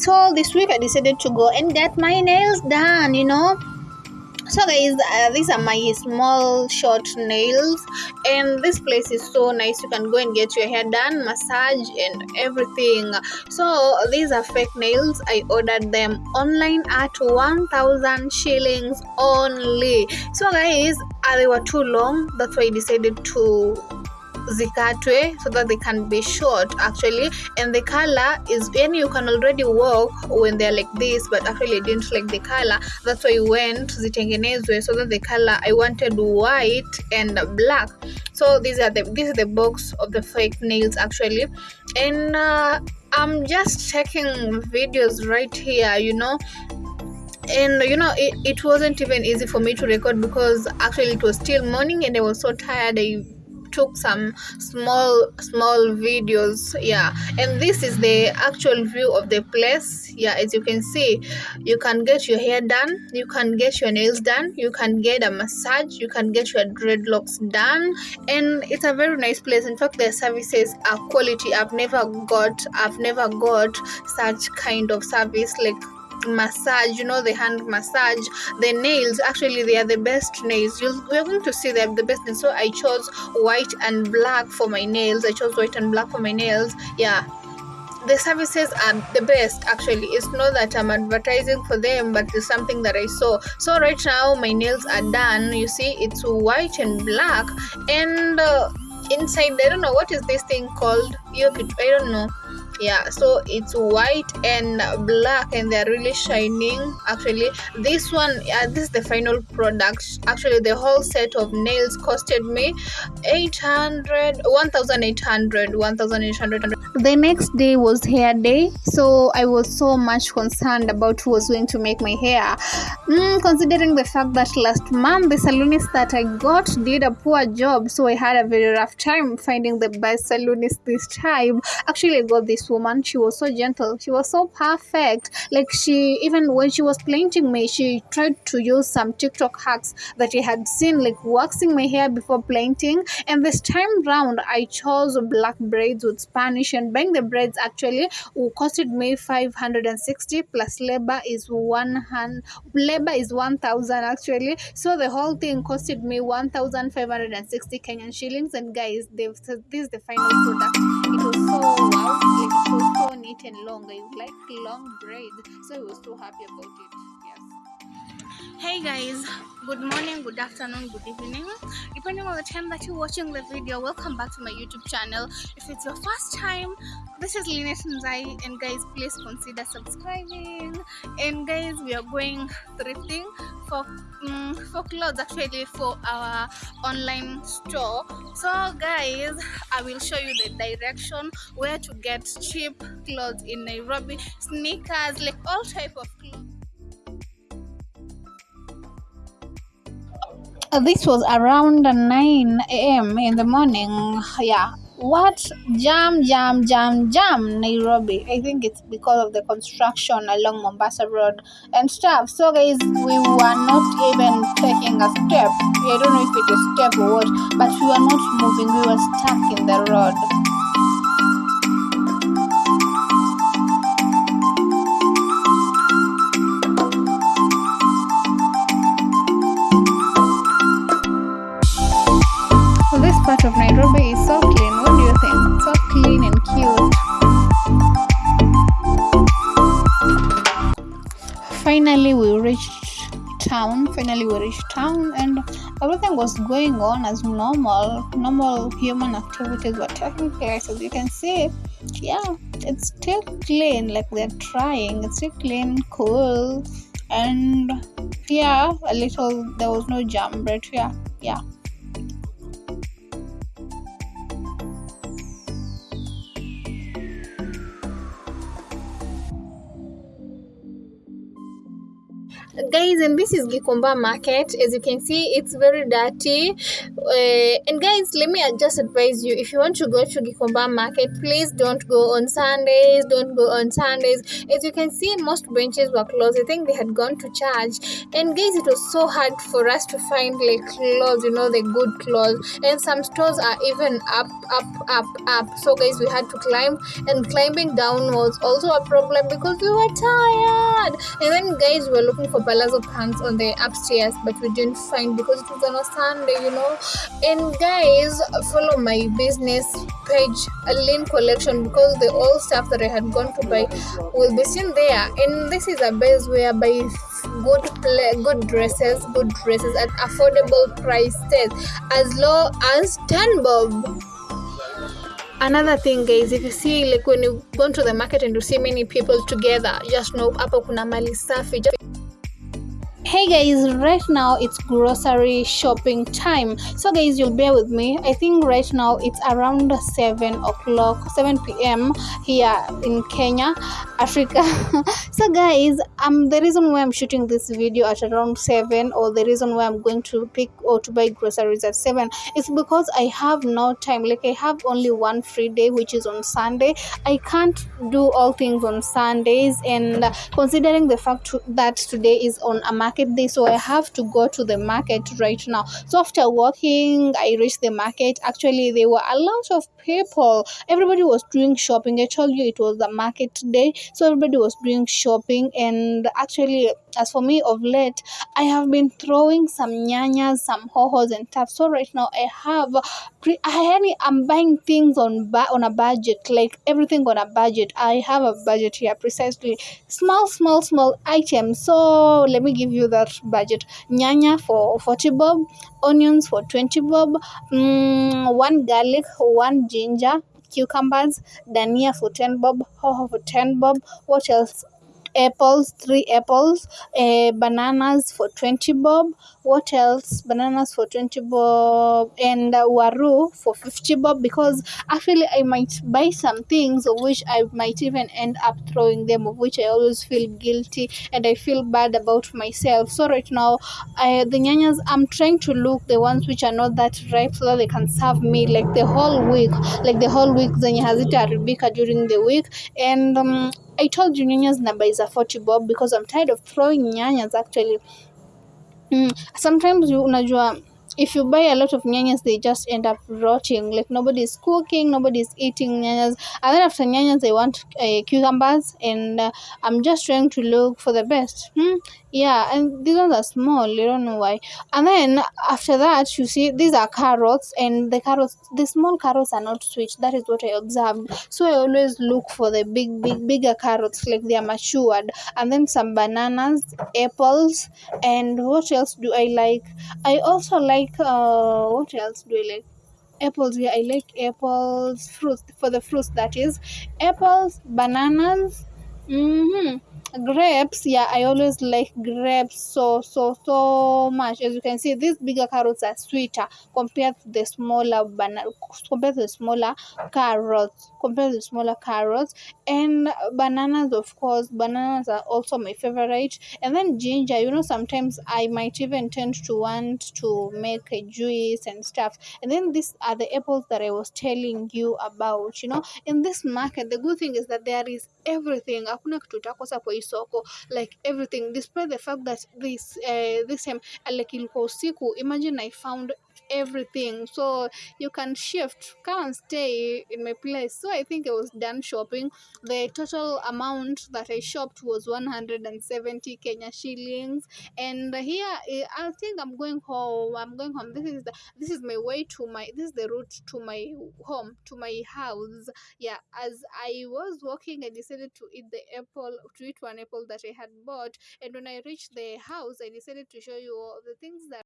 so this week i decided to go and get my nails done you know. So guys uh, these are my small short nails. And this place is so nice. You can go and get your hair done massage and everything. So these are fake nails. I ordered them online at 1000 shillings only. So guys uh, they were too long. That's why i decided to zikatwe so that they can be short actually. And the color is and you can already walk when they're like this but actually I didn't like the color. That's why I went zitengenezwe so that the color I wanted white and black. So these are the this is the box of the fake nails actually. And uh, I'm just checking videos right here you know. And you know it, it wasn't even easy for me to record because actually it was still morning and I was so tired. I took some small small videos yeah. And this is the actual view of the place yeah as you can see. You can get your hair done you can get your nails done you can get a massage you can get your dreadlocks done. And it's a very nice place. In fact their services are quality. I've never got i've never got such kind of service like massage you know the hand massage the nails actually they are the best nails. You we're going to see they're the best and so i chose white and black for my nails. I chose white and black for my nails. Yeah. The services are the best actually. It's not that i'm advertising for them but it's something that i saw. So right now my nails are done. You see it's white and black. And uh, inside i don't know what is this thing called? I don't know yeah so it's white and black and they're really shining actually. This one this is the final product. Actually the whole set of nails costed me 800 1800 1800 the next day was hair day so i was so much concerned about who was going to make my hair. Mm, considering the fact that last month the salonist that i got did a poor job so i had a very rough time finding the best salonist this time. Actually i got this woman. She was so gentle. She was so perfect. Like she even when she was painting me she tried to use some tiktok hacks that she had seen like waxing my hair before painting. And this time round i chose black braids with spanish and buying the braids actually costed me 560 plus labor is one hand labor is 1000 actually. So the whole thing costed me 1560 kenyan shillings. And guys they've this is the final product. It was so wow like it was so neat and long. I like long braids so i was so happy about it hey guys good morning good afternoon good evening. Depending on the time that you're watching the video welcome back to my youtube channel. If it's your first time this is Lynette Nzai and guys please consider subscribing. And guys we are going thrifting for um, for clothes actually for our online store. So guys I will show you the direction where to get cheap clothes in Nairobi. Sneakers like all type of clothes this was around 9 a.m. in the morning. Yeah. What jam, jam, jam, jam, Nairobi? I think it's because of the construction along Mombasa Road and stuff. So, guys, we were not even taking a step. I don't know if it's a step or what, but we were not moving. We were stuck in the road. Part of Nairobi is so clean. What do you think? So clean and cute. Finally, we reached town. Finally, we reached town, and everything was going on as normal. Normal human activities were taking place, as you can see. Yeah, it's still clean. Like they're trying. It's still clean, cool, and yeah, a little. There was no jam, but yeah, yeah. Guys and this is gikomba market. As you can see it's very dirty uh, and guys let me just advise you if you want to go to gikomba market please don't go on sundays don't go on sundays. As you can see most benches were closed. I think they had gone to church. And guys it was so hard for us to find like clothes you know the good clothes. And some stores are even up up up up. So guys we had to climb. And climbing down was also a problem because we were tired. And then guys we were looking for palazzo pants on the upstairs but we didn't find because it was on a sunday you know and guys follow my business page a lean collection because the old stuff that i had gone to buy will be seen there. And this is a base where by good play, good dresses good dresses at affordable prices as low as 10 bob. Another thing guys if you see like when you go to the market and you see many people together just know hapo kuna mali safi. just hey guys right now it's grocery shopping time. So guys you'll bear with me. I think right now it's around 7 o'clock 7 p.m here in kenya africa. So guys um the reason why i'm shooting this video at around 7 or the reason why i'm going to pick or to buy groceries at 7 is because i have no time. Like i have only one free day which is on sunday. I can't do all things on sundays and considering the fact that today is on a market day so i have to go to the market right now. So after walking i reached the market. Actually there were a lot of people. Everybody was doing shopping. I told you it was the market day. So everybody was doing shopping. And actually as for me of late i have been throwing some nyanyas some hohos and stuff. So right now i have pre- I, i'm buying things on on a budget like everything on a budget. I have a budget here precisely. Small small small items. So let me give you that budget. Nyanya for 40 bob onions for 20 bob mm, one garlic one ginger cucumbers dania for 10 bob hoho for 10 bob. What else apples three apples uh, bananas for 20 bob. What else? Bananas for 20 bob and uh, waru for 50 bob because actually i might buy some things of which i might even end up throwing them of which i always feel guilty and i feel bad about myself. So right now I, the nyanyas i'm trying to look the ones which are not that ripe so that they can serve me like the whole week like the whole week zenye hazitaharibika during the week. And um, I told you Nyanya's number is a 40 bob because I'm tired of throwing nyanyas actually. Mm, sometimes you unajua if you buy a lot of nyanyas they just end up rotting like nobody is cooking nobody is eating nyanyas and then after nyanyas they want uh, cucumbers and uh, i'm just trying to look for the best hmm? Yeah and these ones are small you don't know why. And then after that you see these are carrots and the carrots the small carrots are not sweet that is what i observed. So i always look for the big big bigger carrots like they are matured. And then some bananas apples and what else do i like? I also like uh what else do i like? Apples yeah i like apples fruits for the fruits that is. Apples bananas mm-hmm grapes. Yeah i always like grapes so so so much. As you can see these bigger carrots are sweeter compared to the smaller banana compared to the smaller carrots compared to the smaller carrots. And bananas of course bananas are also my favorite. And then ginger you know sometimes i might even tend to want to make a juice and stuff. And then these are the apples that i was telling you about you know. In this market the good thing is that there is everything soko like everything. Despite the fact that this uh, this time uh, like ilikuwa usiku imagine i found everything. So you can shift come and stay in my place. So i think i was done shopping. The total amount that i shopped was 170 kenya shillings. And here i think i'm going home. I'm going home. This is the this is my way to my this is the route to my home to my house. Yeah as i was walking i decided to eat the apple to eat one apple that i had bought. And when i reached the house i decided to show you all the things that